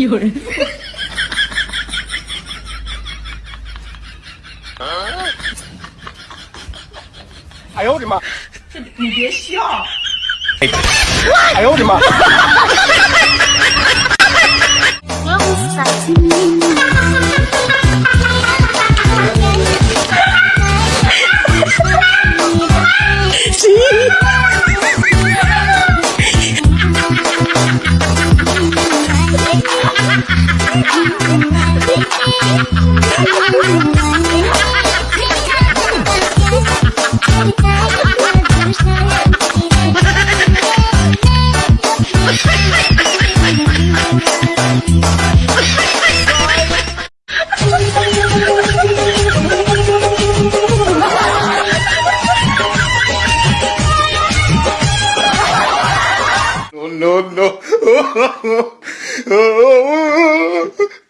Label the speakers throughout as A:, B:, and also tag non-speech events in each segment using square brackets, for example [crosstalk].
A: 有人，
B: 哎呦我的妈！
C: 这你别笑，
B: 哎呦我的妈！No, no, [laughs]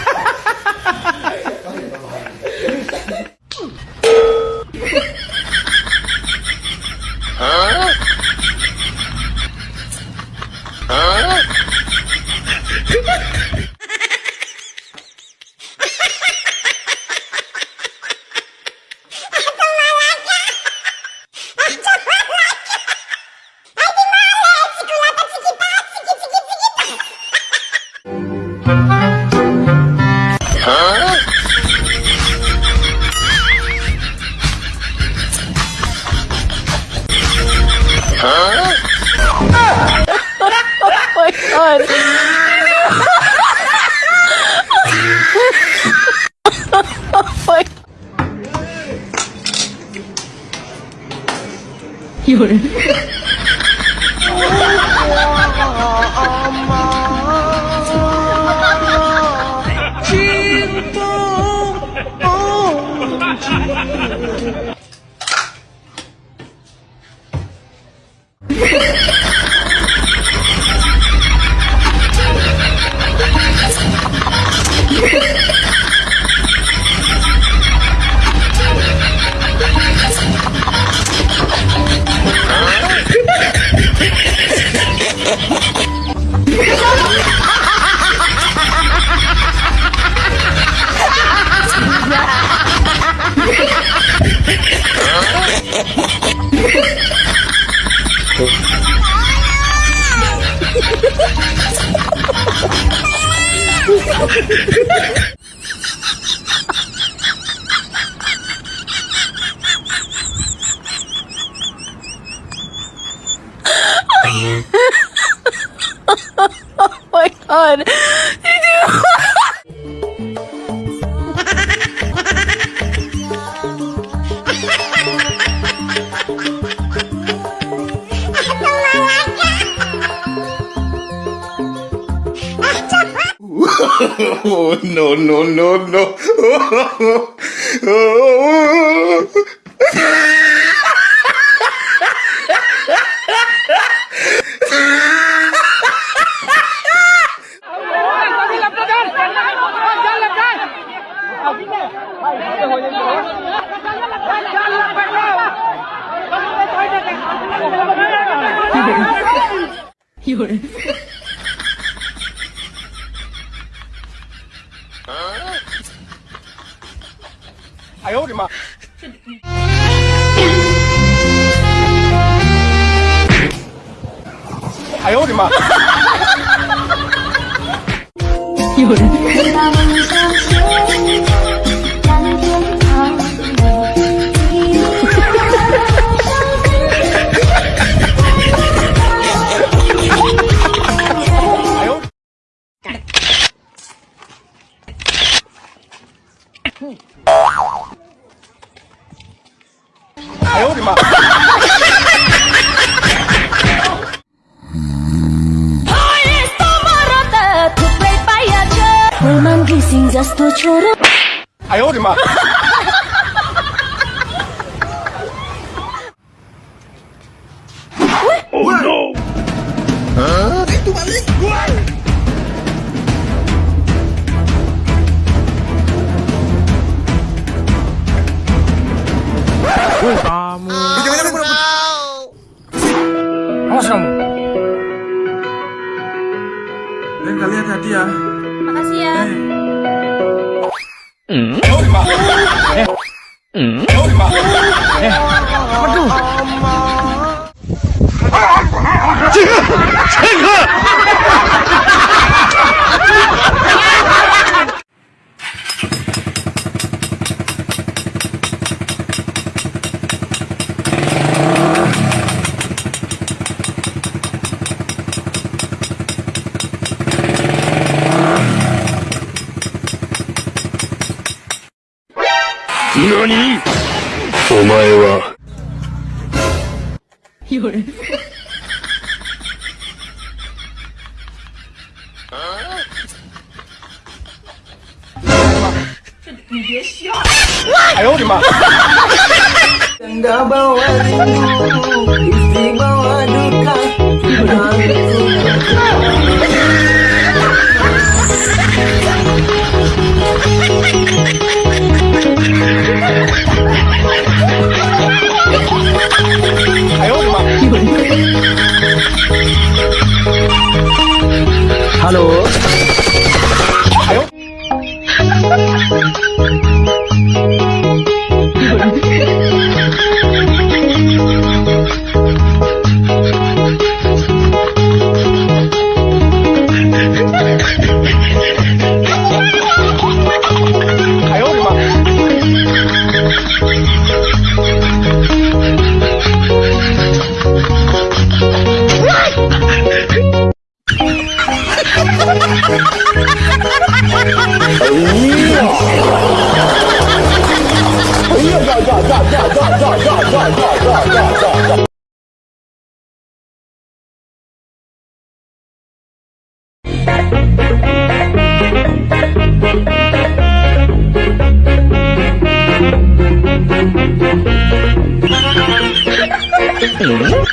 A: god. oh my 有人，oh my god. [laughs] [laughs]
B: Oh, [laughs] no, no, no, no. [laughs]
A: You're
B: 哎呦我的妈！哎呦我的妈！
A: 有人，
D: 让 [laughs]
B: 哎呦我的妈！哎呦我的妈
E: ！Oh no! Huh? Dito balik! Wow! Uy, ya.
F: Makasih ya.
G: Mm. Aduh. Cengah. Cengah. 何？お前は。夜。你
A: 别笑！
G: 哎！[laughs] って
H: い